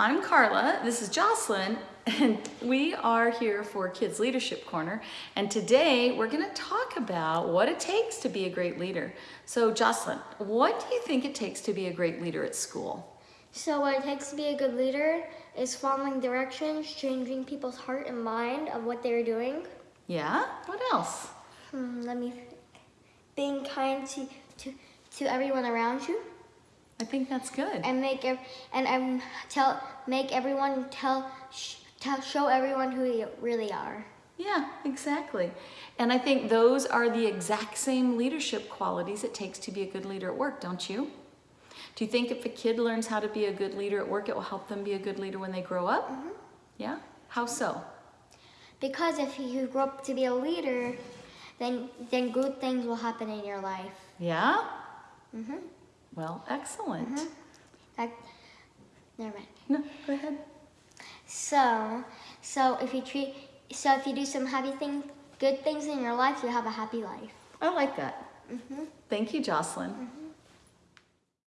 I'm Carla, this is Jocelyn, and we are here for Kids Leadership Corner. And today we're gonna talk about what it takes to be a great leader. So Jocelyn, what do you think it takes to be a great leader at school? So what it takes to be a good leader is following directions, changing people's heart and mind of what they're doing. Yeah, what else? Hmm, let me think. Being kind to, to, to everyone around you I think that's good. and make ev- and um, tell make everyone tell, sh- tell show everyone who you really are. Yeah, exactly. And I think those are the exact same leadership qualities it takes to be a good leader at work, don't you? Do you think if a kid learns how to be a good leader at work, it will help them be a good leader when they grow up? Yeah? How so? Because if you grow up to be a leader, then then good things will happen in your life. Yeah? Mm-hmm. Well, excellent. That, never mind. No, go ahead. So, so if you treat, so if you do some happy things, good things in your life, you have a happy life. I like that. Mm-hmm. Thank you, Jocelyn.